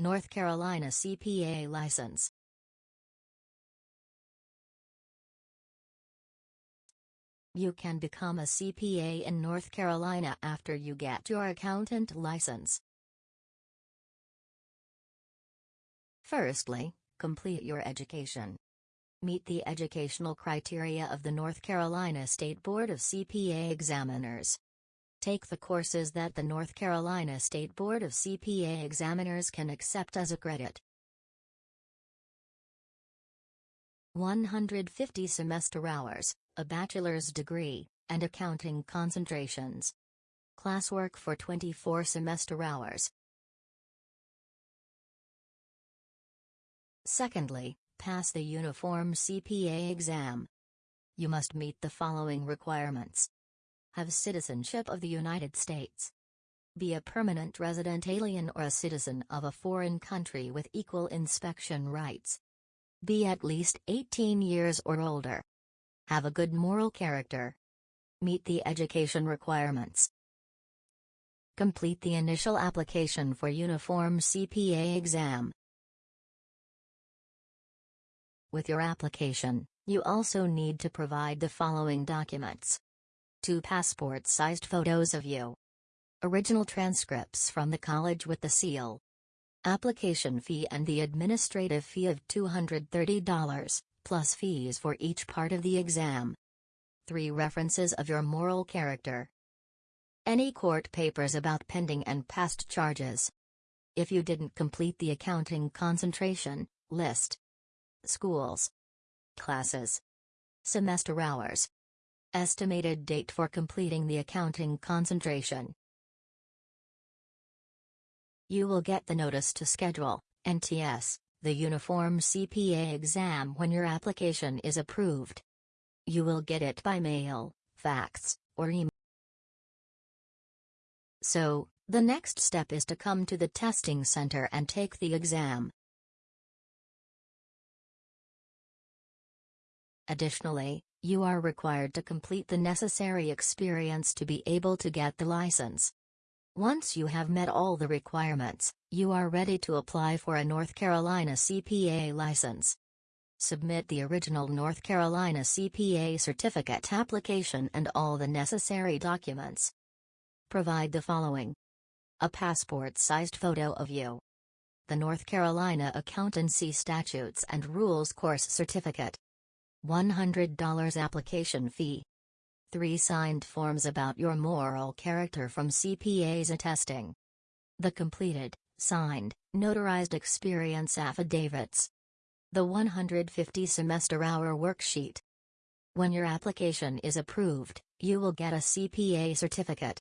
North Carolina CPA license. You can become a CPA in North Carolina after you get your accountant license. Firstly, complete your education. Meet the educational criteria of the North Carolina State Board of CPA Examiners. Take the courses that the North Carolina State Board of CPA Examiners can accept as a credit. 150 semester hours, a bachelor's degree, and accounting concentrations. Classwork for 24 semester hours. Secondly, pass the Uniform CPA exam. You must meet the following requirements. Have citizenship of the United States. Be a permanent resident alien or a citizen of a foreign country with equal inspection rights. Be at least 18 years or older. Have a good moral character. Meet the education requirements. Complete the initial application for Uniform CPA exam. With your application, you also need to provide the following documents. Two passport-sized photos of you. Original transcripts from the college with the seal. Application fee and the administrative fee of $230 plus fees for each part of the exam. 3 references of your moral character. Any court papers about pending and past charges. If you didn't complete the accounting concentration, list. Schools. Classes. Semester hours. Estimated date for completing the accounting concentration. You will get the notice to schedule, NTS, the Uniform CPA exam when your application is approved. You will get it by mail, fax, or email. So, the next step is to come to the testing center and take the exam. Additionally, you are required to complete the necessary experience to be able to get the license. Once you have met all the requirements, you are ready to apply for a North Carolina CPA license. Submit the original North Carolina CPA certificate application and all the necessary documents. Provide the following a passport sized photo of you, the North Carolina Accountancy Statutes and Rules course certificate, $100 application fee. 3 signed forms about your moral character from CPAs attesting. The completed, signed, notarized experience affidavits. The 150 semester hour worksheet. When your application is approved, you will get a CPA certificate.